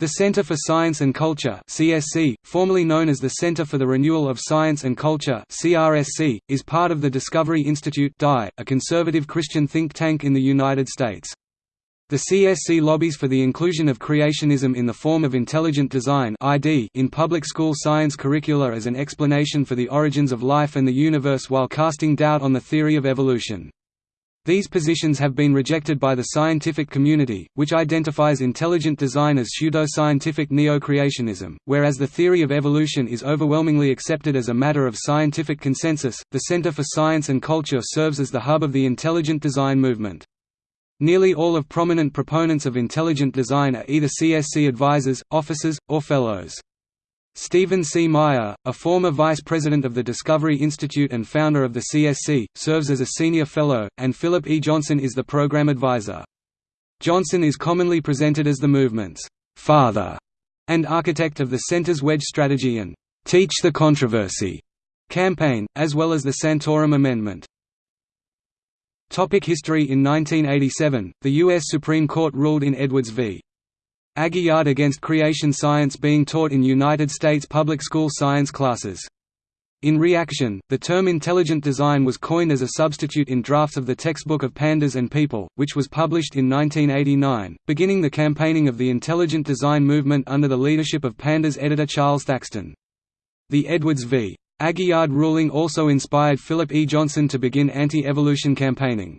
The Center for Science and Culture (CSC), formerly known as the Center for the Renewal of Science and Culture (CRSC), is part of the Discovery Institute (DI), a conservative Christian think tank in the United States. The CSC lobbies for the inclusion of creationism in the form of intelligent design (ID) in public school science curricula as an explanation for the origins of life and the universe while casting doubt on the theory of evolution. These positions have been rejected by the scientific community, which identifies intelligent design as pseudo-scientific neo-creationism, whereas the theory of evolution is overwhelmingly accepted as a matter of scientific consensus. The Center for Science and Culture serves as the hub of the intelligent design movement. Nearly all of prominent proponents of intelligent design are either CSC advisors, officers, or fellows. Stephen C. Meyer, a former vice president of the Discovery Institute and founder of the CSC, serves as a senior fellow, and Philip E. Johnson is the program advisor. Johnson is commonly presented as the movement's father and architect of the center's wedge strategy and teach the controversy campaign, as well as the Santorum Amendment. Topic history In 1987, the U.S. Supreme Court ruled in Edwards v. Aguillard against creation science being taught in United States public school science classes. In reaction, the term intelligent design was coined as a substitute in drafts of the textbook of Pandas and People, which was published in 1989, beginning the campaigning of the intelligent design movement under the leadership of Pandas editor Charles Thaxton. The Edwards v. Aguillard ruling also inspired Philip E. Johnson to begin anti-evolution campaigning.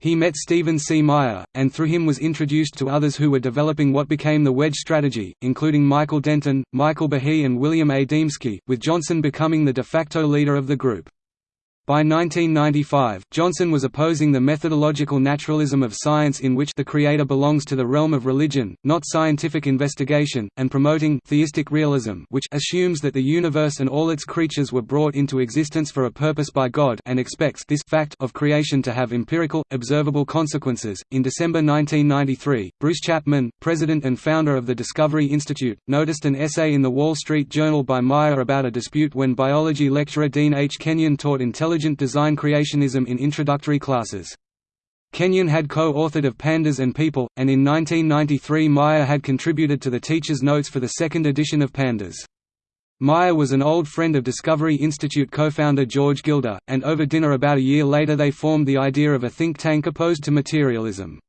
He met Stephen C. Meyer, and through him was introduced to others who were developing what became the wedge strategy, including Michael Denton, Michael Behe and William A. Dembski, with Johnson becoming the de facto leader of the group. By 1995, Johnson was opposing the methodological naturalism of science in which the creator belongs to the realm of religion, not scientific investigation, and promoting theistic realism which assumes that the universe and all its creatures were brought into existence for a purpose by God and expects this fact of creation to have empirical, observable consequences. In December 1993, Bruce Chapman, president and founder of the Discovery Institute, noticed an essay in the Wall Street Journal by Meyer about a dispute when biology lecturer Dean H. Kenyon taught intelligent Intelligent Design Creationism in introductory classes. Kenyon had co-authored of Pandas and People, and in 1993 Meyer had contributed to the teacher's notes for the second edition of Pandas. Meyer was an old friend of Discovery Institute co-founder George Gilder, and over dinner about a year later they formed the idea of a think tank opposed to materialism.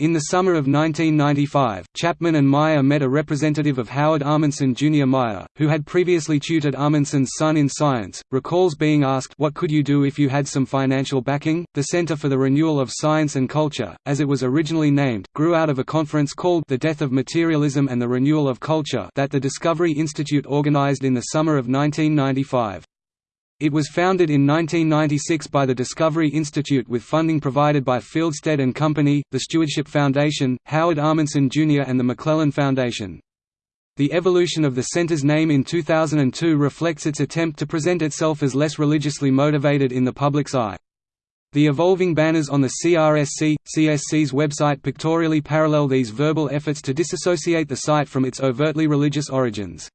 In the summer of 1995, Chapman and Meyer met a representative of Howard Ahmanson Jr. Meyer, who had previously tutored Ahmanson's son in science, recalls being asked what could you do if you had some financial backing? The Center for the Renewal of Science and Culture, as it was originally named, grew out of a conference called The Death of Materialism and the Renewal of Culture that the Discovery Institute organized in the summer of 1995. It was founded in 1996 by the Discovery Institute with funding provided by Fieldstead and Company, the Stewardship Foundation, Howard Ahmanson Jr. and the Maclellan Foundation. The evolution of the center's name in 2002 reflects its attempt to present itself as less religiously motivated in the public's eye. The evolving banners on the CRSC, CSC's website pictorially parallel these verbal efforts to disassociate the site from its overtly religious origins.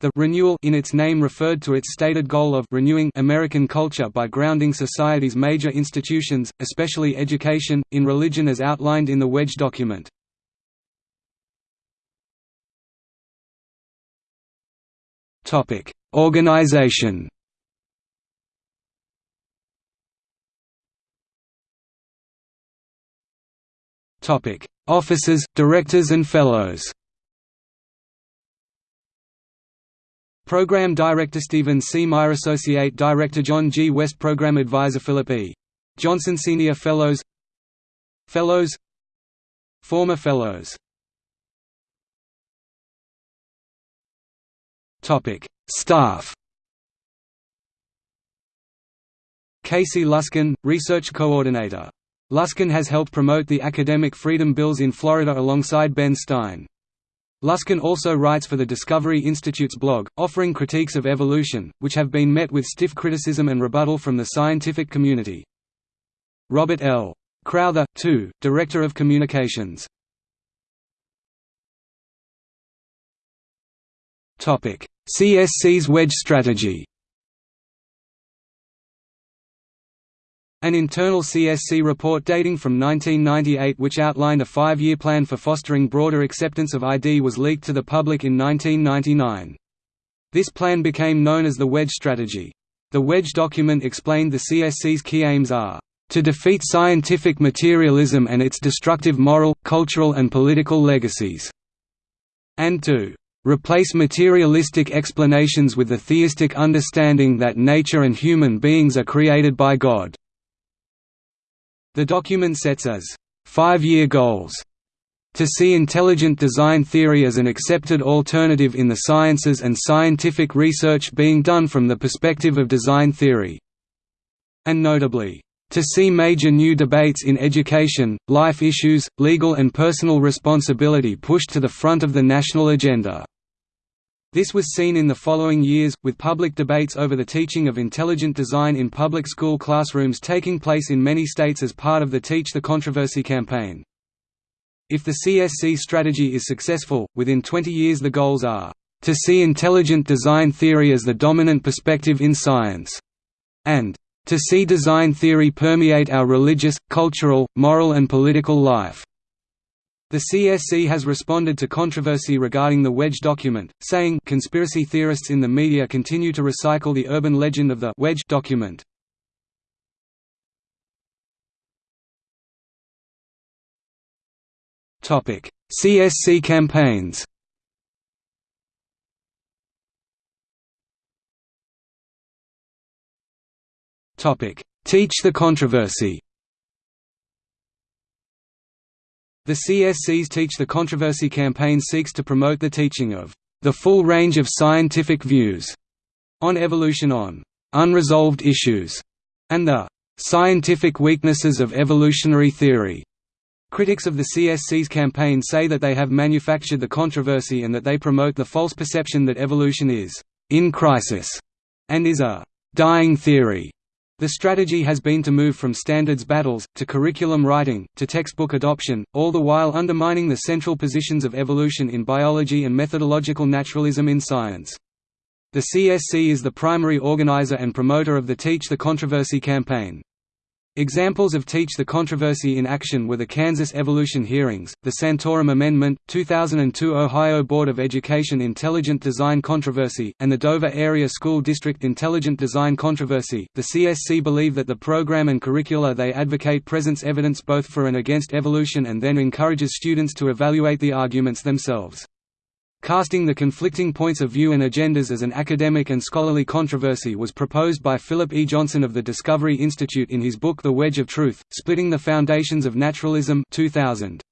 The renewal in its name referred to its stated goal of renewing American culture by grounding society's major institutions, especially education, in religion as outlined in the Wedge document. Topic: Organization. Topic: Officers, directors and fellows. Program Director Stephen C. Meyer Associate Director John G. West Program Advisor Philip E. Johnson Senior Fellows Fellows Former Fellows Staff Casey Luskin, Research Coordinator. Luskin has helped promote the academic freedom bills in Florida alongside Ben Stein. Luskin also writes for the Discovery Institute's blog, offering critiques of evolution, which have been met with stiff criticism and rebuttal from the scientific community. Robert L. Crowther, too, Director of Communications. CSC's wedge strategy An internal CSC report dating from 1998 which outlined a five-year plan for fostering broader acceptance of ID was leaked to the public in 1999. This plan became known as the Wedge Strategy. The Wedge document explained the CSC's key aims are to defeat scientific materialism and its destructive moral, cultural and political legacies", and to replace materialistic explanations with the theistic understanding that nature and human beings are created by God. The document sets as five-year goals to see intelligent design theory as an accepted alternative in the sciences and scientific research being done from the perspective of design theory. And notably, to see major new debates in education, life issues, legal and personal responsibility pushed to the front of the national agenda. This was seen in the following years, with public debates over the teaching of intelligent design in public school classrooms taking place in many states as part of the Teach the Controversy campaign. If the CSC strategy is successful, within 20 years the goals are, "...to see intelligent design theory as the dominant perspective in science," and "...to see design theory permeate our religious, cultural, moral and political life." The CSC has responded to controversy regarding the Wedge document, saying conspiracy theorists in the media continue to recycle the urban legend of the Wedge document. Topic: CSC campaigns. Topic: Teach the controversy. The CSC's Teach the Controversy campaign seeks to promote the teaching of the full range of scientific views on evolution on unresolved issues and the scientific weaknesses of evolutionary theory. Critics of the CSC's campaign say that they have manufactured the controversy and that they promote the false perception that evolution is in crisis and is a dying theory. The strategy has been to move from standards battles, to curriculum writing, to textbook adoption, all the while undermining the central positions of evolution in biology and methodological naturalism in science. The CSC is the primary organizer and promoter of the Teach the Controversy campaign. Examples of Teach the Controversy in action were the Kansas Evolution Hearings, the Santorum Amendment, 2002 Ohio Board of Education Intelligent Design Controversy, and the Dover Area School District Intelligent Design Controversy. The CSC believe that the program and curricula they advocate presents evidence both for and against evolution and then encourages students to evaluate the arguments themselves. Casting the conflicting points of view and agendas as an academic and scholarly controversy was proposed by Philip E. Johnson of the Discovery Institute in his book The Wedge of Truth, Splitting the Foundations of Naturalism 2000.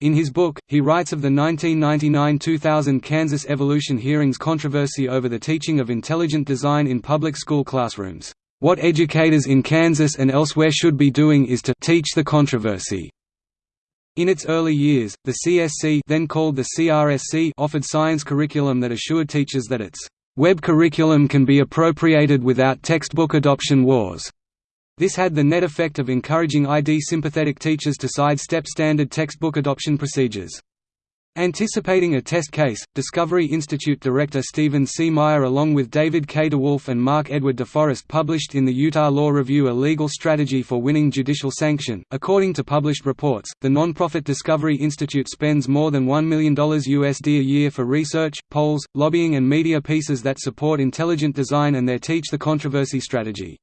In his book, he writes of the 1999–2000 Kansas Evolution Hearings controversy over the teaching of intelligent design in public school classrooms. What educators in Kansas and elsewhere should be doing is to teach the controversy. In its early years, the CSC then called the CRSC offered science curriculum that assured teachers that its web curriculum can be appropriated without textbook adoption wars. This had the net effect of encouraging ID-sympathetic teachers to sidestep standard textbook adoption procedures. Anticipating a test case, Discovery Institute director Stephen C. Meyer along with David K. DeWolf and Mark Edward DeForest published in the Utah Law Review a legal strategy for winning judicial sanction. According to published reports, the nonprofit Discovery Institute spends more than $1 million USD a year for research, polls, lobbying and media pieces that support intelligent design and their Teach the Controversy strategy.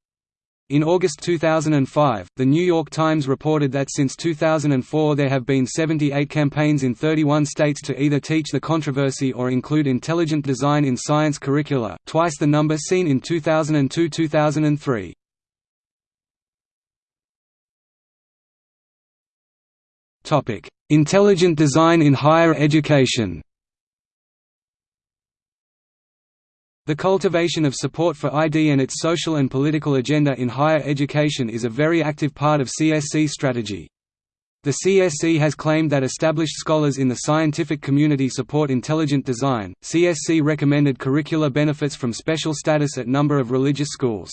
In August 2005, The New York Times reported that since 2004 there have been 78 campaigns in 31 states to either teach the controversy or include intelligent design in science curricula, twice the number seen in 2002–2003. Intelligent design in higher education The cultivation of support for ID and its social and political agenda in higher education is a very active part of CSC strategy. The CSC has claimed that established scholars in the scientific community support intelligent design. CSC recommended curricular benefits from special status at number of religious schools.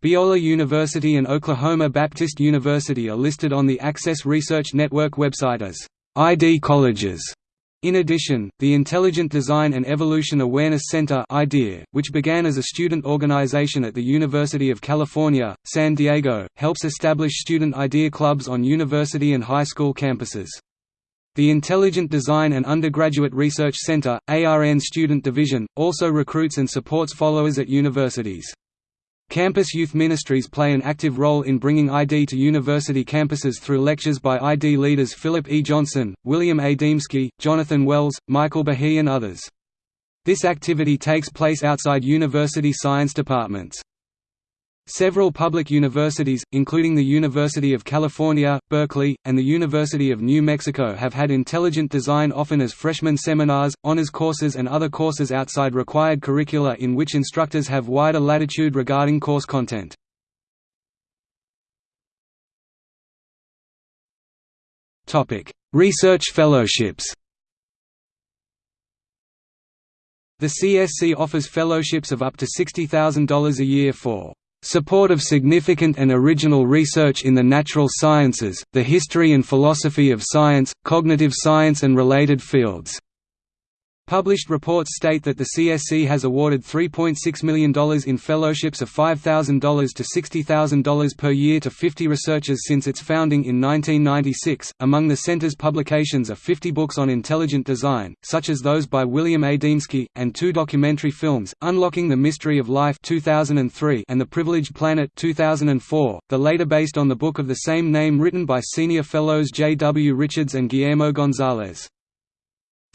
Biola University and Oklahoma Baptist University are listed on the Access Research Network website as ID colleges. In addition, the Intelligent Design and Evolution Awareness Center IDEA, which began as a student organization at the University of California, San Diego, helps establish student IDEA clubs on university and high school campuses. The Intelligent Design and Undergraduate Research Center, ARN Student Division, also recruits and supports followers at universities. Campus Youth Ministries play an active role in bringing ID to university campuses through lectures by ID leaders Philip E. Johnson, William A. Dembski, Jonathan Wells, Michael Behe and others. This activity takes place outside university science departments. Several public universities, including the University of California, Berkeley, and the University of New Mexico have had intelligent design often as freshman seminars, honors courses and other courses outside required curricula in which instructors have wider latitude regarding course content. Research fellowships The CSC offers fellowships of up to $60,000 a year for Support of significant and original research in the natural sciences, the history and philosophy of science, cognitive science and related fields. Published reports state that the CSC has awarded $3.6 million in fellowships of $5,000 to $60,000 per year to 50 researchers since its founding in 1996. Among the center's publications are 50 books on intelligent design, such as those by William A. Dembski, and two documentary films, Unlocking the Mystery of Life 2003 and The Privileged Planet 2004, the later based on the book of the same name written by senior fellows J. W. Richards and Guillermo Gonzalez.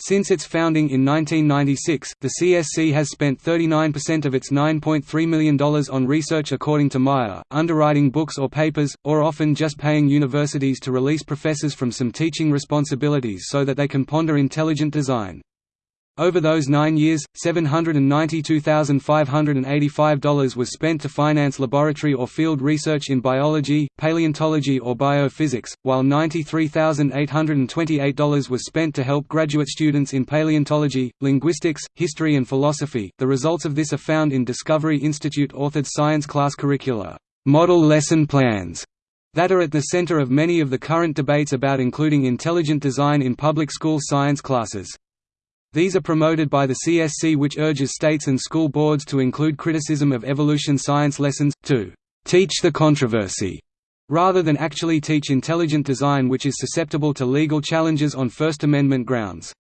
Since its founding in 1996, the CSC has spent 39% of its $9.3 million on research according to Meyer, underwriting books or papers, or often just paying universities to release professors from some teaching responsibilities so that they can ponder intelligent design. Over those nine years, $792,585 was spent to finance laboratory or field research in biology, paleontology or biophysics, while $93,828 was spent to help graduate students in paleontology, linguistics, history and philosophy. The results of this are found in Discovery Institute authored science class curricula, model lesson plans, that are at the center of many of the current debates about including intelligent design in public school science classes. These are promoted by the CSC which urges states and school boards to include criticism of evolution science lessons, to «teach the controversy» rather than actually teach intelligent design which is susceptible to legal challenges on First Amendment grounds.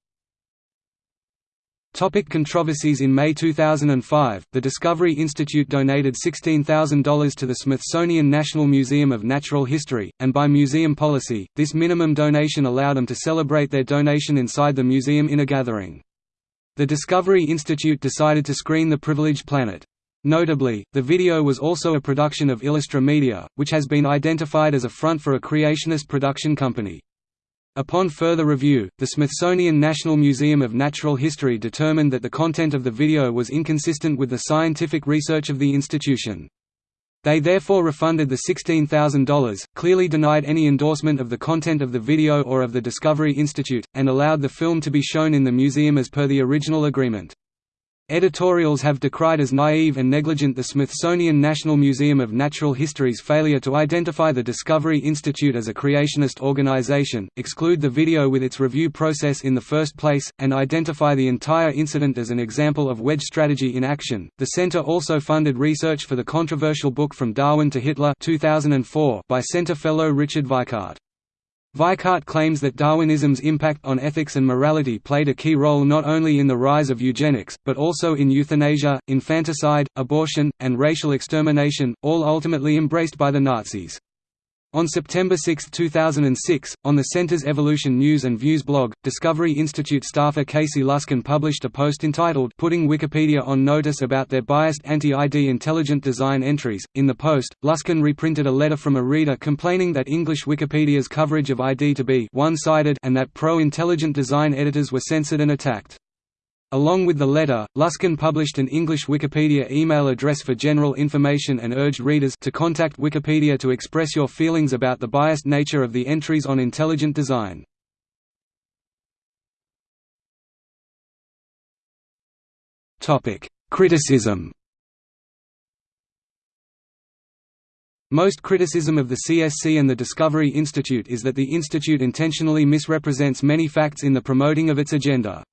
Topic controversies In May 2005, the Discovery Institute donated $16,000 to the Smithsonian National Museum of Natural History, and by museum policy, this minimum donation allowed them to celebrate their donation inside the museum in a gathering. The Discovery Institute decided to screen The Privileged Planet. Notably, the video was also a production of Illustra Media, which has been identified as a front for a creationist production company. Upon further review, the Smithsonian National Museum of Natural History determined that the content of the video was inconsistent with the scientific research of the institution. They therefore refunded the $16,000, clearly denied any endorsement of the content of the video or of the Discovery Institute, and allowed the film to be shown in the museum as per the original agreement. Editorials have decried as naive and negligent the Smithsonian National Museum of Natural History's failure to identify the Discovery Institute as a creationist organization, exclude the video with its review process in the first place, and identify the entire incident as an example of wedge strategy in action. The center also funded research for the controversial book From Darwin to Hitler 2004 by center fellow Richard Weikart. Weikart claims that Darwinism's impact on ethics and morality played a key role not only in the rise of eugenics, but also in euthanasia, infanticide, abortion, and racial extermination, all ultimately embraced by the Nazis. On September 6, 2006, on the Center's Evolution News and Views blog, Discovery Institute staffer Casey Luskin published a post entitled Putting Wikipedia on Notice about their biased anti-ID intelligent design entries. In the post, Luskin reprinted a letter from a reader complaining that English Wikipedia's coverage of ID to be one-sided and that pro-intelligent design editors were censored and attacked. Along with the letter, Luskin published an English Wikipedia email address for general information and urged readers to contact Wikipedia to express your feelings about the biased nature of the entries on intelligent design. Criticism Most criticism of the CSC and the Discovery Institute is that the institute intentionally misrepresents many facts in the promoting of its agenda.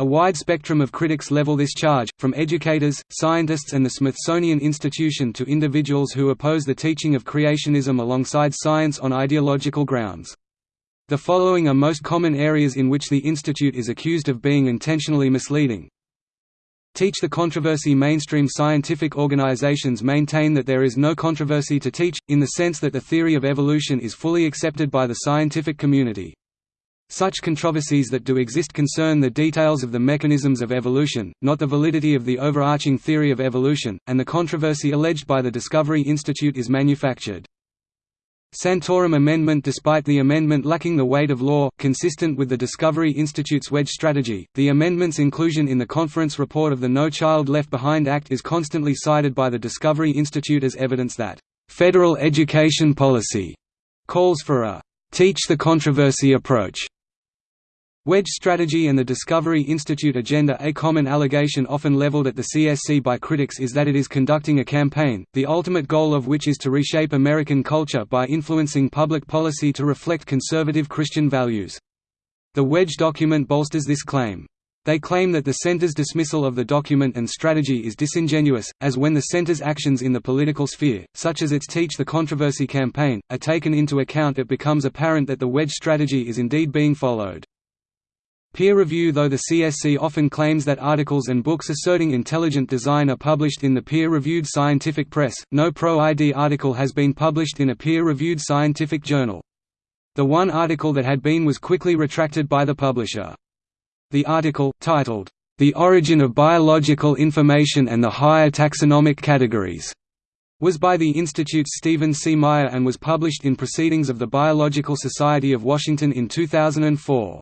A wide spectrum of critics level this charge, from educators, scientists and the Smithsonian Institution to individuals who oppose the teaching of creationism alongside science on ideological grounds. The following are most common areas in which the institute is accused of being intentionally misleading. Teach the controversy Mainstream scientific organizations maintain that there is no controversy to teach, in the sense that the theory of evolution is fully accepted by the scientific community. Such controversies that do exist concern the details of the mechanisms of evolution, not the validity of the overarching theory of evolution, and the controversy alleged by the Discovery Institute is manufactured. Santorum Amendment Despite the amendment lacking the weight of law, consistent with the Discovery Institute's wedge strategy, the amendment's inclusion in the conference report of the No Child Left Behind Act is constantly cited by the Discovery Institute as evidence that, "...federal education policy," calls for a "...teach the controversy approach." Wedge strategy and the Discovery Institute agenda A common allegation often leveled at the CSC by critics is that it is conducting a campaign, the ultimate goal of which is to reshape American culture by influencing public policy to reflect conservative Christian values. The Wedge document bolsters this claim. They claim that the center's dismissal of the document and strategy is disingenuous, as when the center's actions in the political sphere, such as its Teach the Controversy campaign, are taken into account it becomes apparent that the wedge strategy is indeed being followed. Peer review Though the CSC often claims that articles and books asserting intelligent design are published in the peer-reviewed scientific press, no pro-ID article has been published in a peer-reviewed scientific journal. The one article that had been was quickly retracted by the publisher. The article, titled, "'The Origin of Biological Information and the Higher Taxonomic Categories' was by the Institute's Stephen C. Meyer and was published in Proceedings of the Biological Society of Washington in 2004.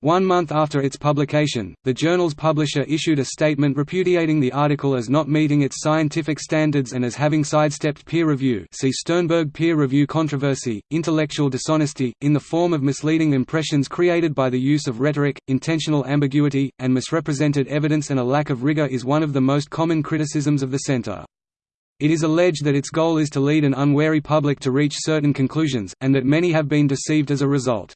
One month after its publication, the journal's publisher issued a statement repudiating the article as not meeting its scientific standards and as having sidestepped peer review see Sternberg peer review controversy, intellectual dishonesty, in the form of misleading impressions created by the use of rhetoric, intentional ambiguity, and misrepresented evidence and a lack of rigor is one of the most common criticisms of the Center. It is alleged that its goal is to lead an unwary public to reach certain conclusions, and that many have been deceived as a result.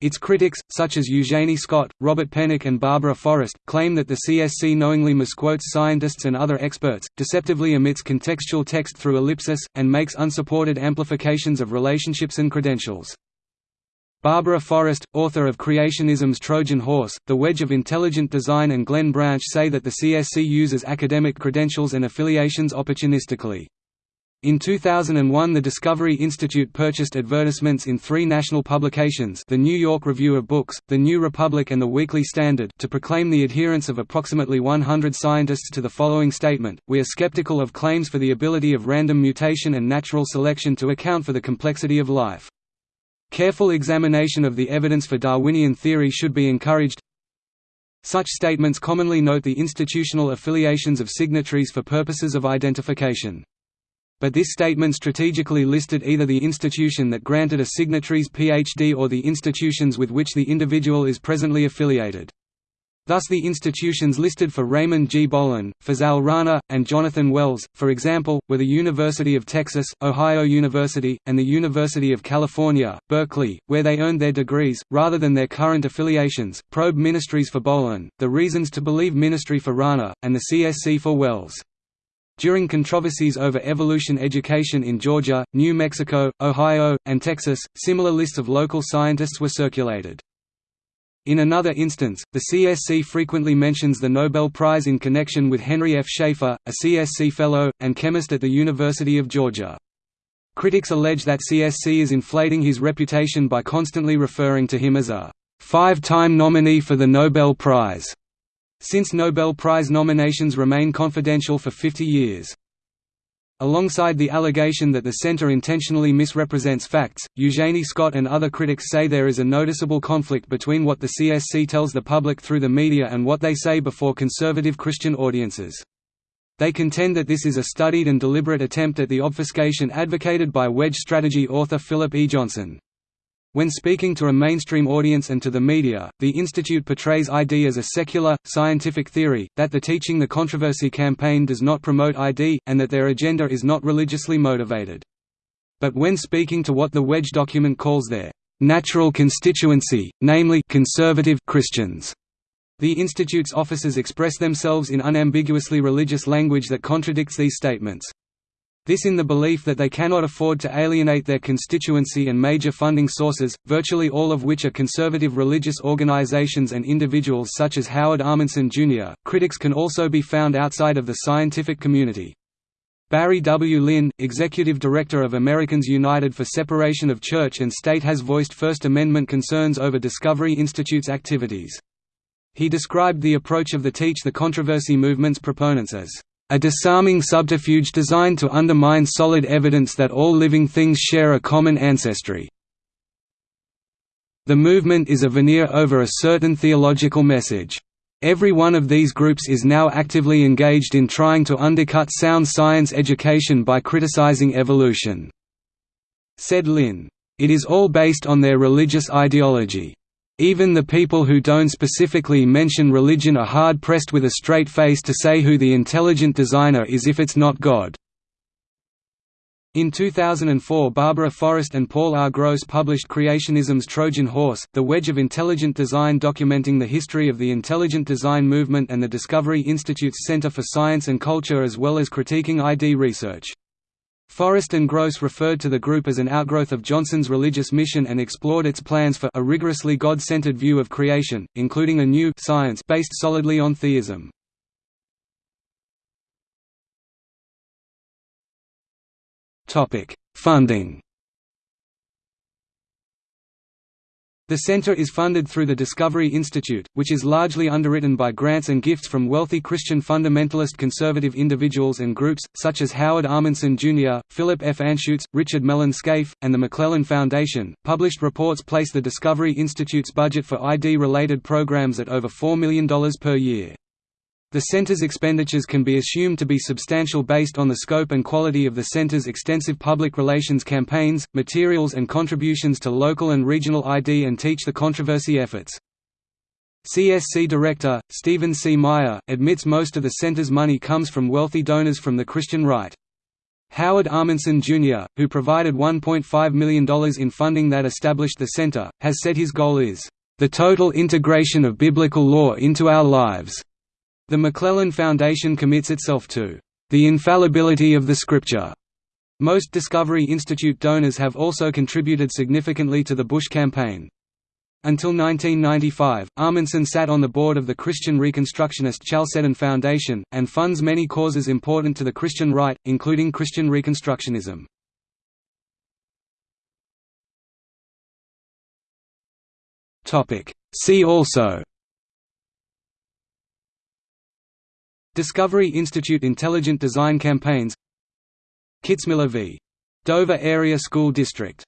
Its critics, such as Eugenie Scott, Robert Pennock and Barbara Forrest, claim that the CSC knowingly misquotes scientists and other experts, deceptively omits contextual text through ellipsis, and makes unsupported amplifications of relationships and credentials. Barbara Forrest, author of Creationism's Trojan Horse, The Wedge of Intelligent Design and Glenn Branch say that the CSC uses academic credentials and affiliations opportunistically. In 2001 the Discovery Institute purchased advertisements in three national publications the New York Review of Books, The New Republic and The Weekly Standard to proclaim the adherence of approximately 100 scientists to the following statement, we are skeptical of claims for the ability of random mutation and natural selection to account for the complexity of life. Careful examination of the evidence for Darwinian theory should be encouraged, such statements commonly note the institutional affiliations of signatories for purposes of identification but this statement strategically listed either the institution that granted a signatory's PhD or the institutions with which the individual is presently affiliated. Thus the institutions listed for Raymond G. Bohlin, Fazal Rana, and Jonathan Wells, for example, were the University of Texas, Ohio University, and the University of California, Berkeley, where they earned their degrees, rather than their current affiliations. Probe Ministries for Bohlin, the Reasons to Believe Ministry for Rana, and the CSC for Wells. During controversies over evolution education in Georgia, New Mexico, Ohio, and Texas, similar lists of local scientists were circulated. In another instance, the CSC frequently mentions the Nobel Prize in connection with Henry F. Schaefer, a CSC Fellow, and chemist at the University of Georgia. Critics allege that CSC is inflating his reputation by constantly referring to him as a five-time nominee for the Nobel Prize since Nobel Prize nominations remain confidential for 50 years. Alongside the allegation that the center intentionally misrepresents facts, Eugenie Scott and other critics say there is a noticeable conflict between what the CSC tells the public through the media and what they say before conservative Christian audiences. They contend that this is a studied and deliberate attempt at the obfuscation advocated by wedge strategy author Philip E. Johnson. When speaking to a mainstream audience and to the media, the institute portrays ID as a secular, scientific theory, that the Teaching the Controversy campaign does not promote ID, and that their agenda is not religiously motivated. But when speaking to what the Wedge document calls their natural constituency, namely conservative Christians, the Institute's officers express themselves in unambiguously religious language that contradicts these statements. This in the belief that they cannot afford to alienate their constituency and major funding sources, virtually all of which are conservative religious organizations and individuals such as Howard Ahmanson Jr. Critics can also be found outside of the scientific community. Barry W. Lynn, executive director of Americans United for Separation of Church and State has voiced First Amendment concerns over Discovery Institute's activities. He described the approach of the Teach the Controversy movement's proponents as a disarming subterfuge designed to undermine solid evidence that all living things share a common ancestry. The movement is a veneer over a certain theological message. Every one of these groups is now actively engaged in trying to undercut sound science education by criticizing evolution," said Lynn. It is all based on their religious ideology. Even the people who don't specifically mention religion are hard-pressed with a straight face to say who the intelligent designer is if it's not God. In 2004 Barbara Forrest and Paul R. Gross published Creationism's Trojan Horse, The Wedge of Intelligent Design documenting the history of the intelligent design movement and the Discovery Institute's Center for Science and Culture as well as critiquing ID research. Forrest and Gross referred to the group as an outgrowth of Johnson's religious mission and explored its plans for a rigorously God-centered view of creation, including a new science based solidly on theism. Funding The center is funded through the Discovery Institute, which is largely underwritten by grants and gifts from wealthy Christian fundamentalist conservative individuals and groups, such as Howard Ahmanson Jr., Philip F. Anschutz, Richard Mellon Scaife, and the Maclellan Foundation. Published reports place the Discovery Institute's budget for ID related programs at over $4 million per year. The center's expenditures can be assumed to be substantial based on the scope and quality of the center's extensive public relations campaigns, materials and contributions to local and regional ID and Teach the Controversy efforts. CSC Director, Stephen C. Meyer, admits most of the center's money comes from wealthy donors from the Christian right. Howard Ahmanson Jr., who provided $1.5 million in funding that established the center, has said his goal is, "...the total integration of biblical law into our lives." The Maclellan Foundation commits itself to the infallibility of the Scripture. Most Discovery Institute donors have also contributed significantly to the Bush campaign. Until 1995, Ahmanson sat on the board of the Christian Reconstructionist Chalcedon Foundation, and funds many causes important to the Christian right, including Christian Reconstructionism. See also Discovery Institute Intelligent Design Campaigns Kitzmiller v. Dover Area School District